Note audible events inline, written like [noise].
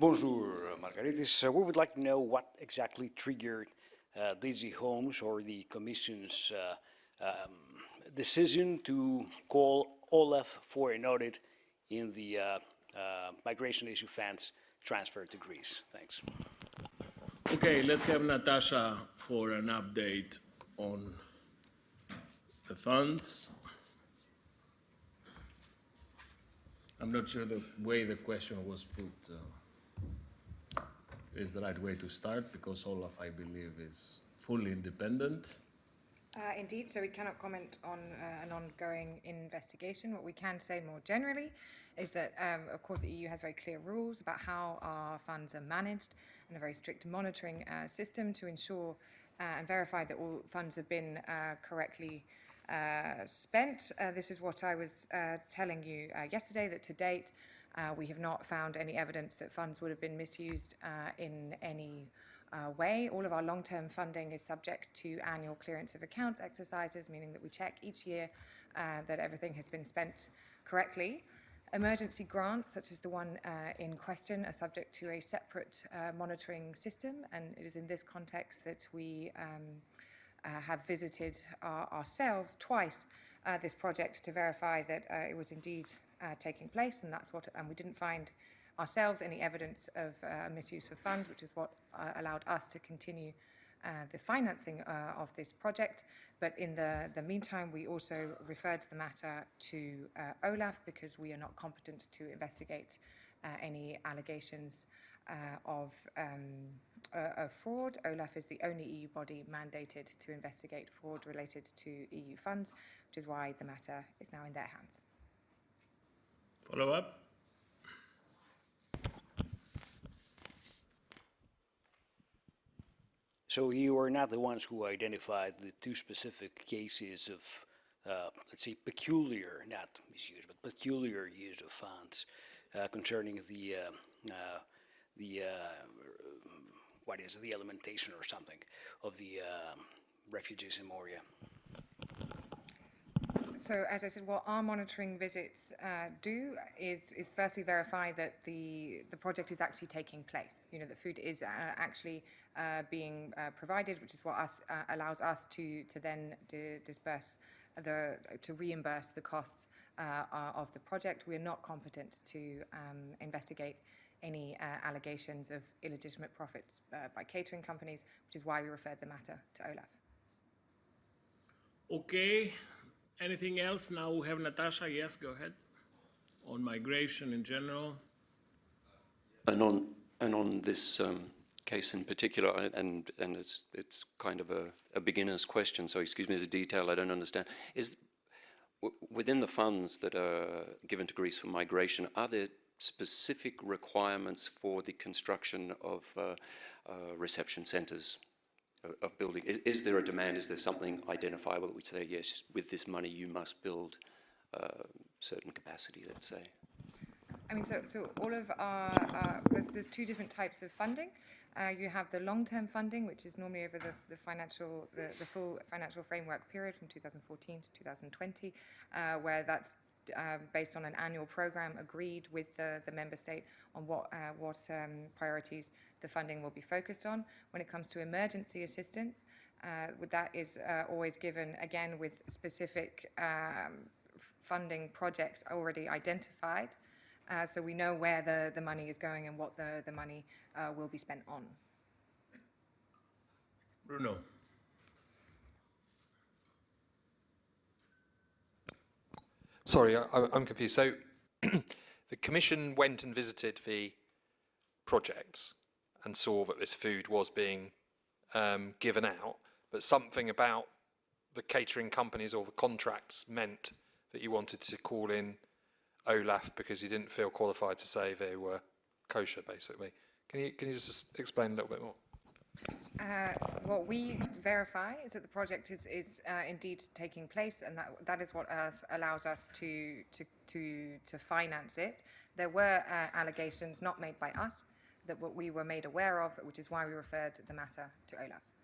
Bonjour, Margaritis. Uh, we would like to know what exactly triggered uh, DG Home's or the Commission's uh, um, decision to call OLAF for an audit in the uh, uh, migration issue funds transferred to Greece. Thanks. Okay, let's have Natasha for an update on the funds. I'm not sure the way the question was put uh, is the right way to start because OLAF, I believe, is fully independent. Uh, indeed, so we cannot comment on uh, an ongoing investigation. What we can say more generally is that, um, of course, the EU has very clear rules about how our funds are managed and a very strict monitoring uh, system to ensure uh, and verify that all funds have been uh, correctly uh, spent. this is what I was telling you yesterday, that to date, we have not found any evidence that funds would have been misused in any uh, way. All of our long-term funding is subject to annual clearance of accounts exercises, meaning that we check each year uh, that everything has been spent correctly. Emergency grants, such as the one uh, in question, are subject to a separate uh, monitoring system, and it is in this context that we um, uh, have visited our, ourselves twice uh, this project to verify that it was indeed taking place, and that's what, and we didn't find ourselves any evidence of uh, misuse of funds, which is what uh, allowed us to continue uh, the financing uh, of this project. But in the, the meantime, we also referred the matter to uh, OLAF because we are not competent to investigate uh, any allegations of, um, of fraud. OLAF is the only EU body mandated to investigate fraud related to EU funds, which is why the matter is now in their hands. Follow up? So you are not the ones who identified the two specific cases of, uh, let's say, peculiar, not misuse, but peculiar use of funds uh, concerning the, uh, uh the uh, what is it, the alimentation or something of the uh, refugees in Moria. So as I said, what our monitoring visits uh, do is, is firstly verify that the, the project is actually taking place. You know, that food is uh, actually uh, being uh, provided, which is what us, uh, allows us to, to then disperse the, to reimburse the costs uh, of the project. We are not competent to um, investigate any allegations of illegitimate profits by catering companies, which is why we referred the matter to OLAF. Okay, Anything else? Now we have Natasha. Yes, go ahead. On migration in general. And on and on this um, case in particular, and and it's it's kind of a, a beginner's question. So excuse me the detail I don't understand. Is within the funds that are given to Greece for migration, are there specific requirements for the construction of uh, uh, reception centres of building? Is, is, there a demand? Is there something identifiable that we say, yes, with this money you must build uh, certain capacity, let's say? I mean, so, so all of our, uh, there's, there's two different types of funding. Uh, you have the long-term funding, which is normally over the, the financial, the, the full financial framework period from 2014 to 2020, uh, where that's um, based on an annual program agreed with the, the member state on what, uh, what um, priorities the funding will be focused on. When it comes to emergency assistance, uh, that is uh, always given, again, with specific um, funding projects already identified. Uh, so we know where the, the money is going and what the, the money uh, will be spent on. Bruno. Sorry, I, am confused. So [clears throat] the Commission went and visited the projects and saw that this food was being um, given out, but something about the catering companies or the contracts meant that you wanted to call in OLAF because you didn't feel qualified to say they were kosher, basically. Can you, can you just explain a little bit more? Uh, what we verify is that the project is, is uh, indeed taking place, and that that is what allows us to to to to finance it. There were uh, allegations not made by us that what we were made aware of, which is why we referred the matter to OLAF.